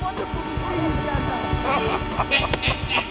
wonderful to see.